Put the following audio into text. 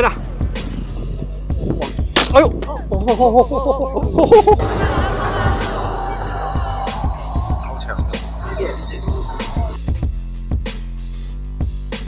回来哎呦。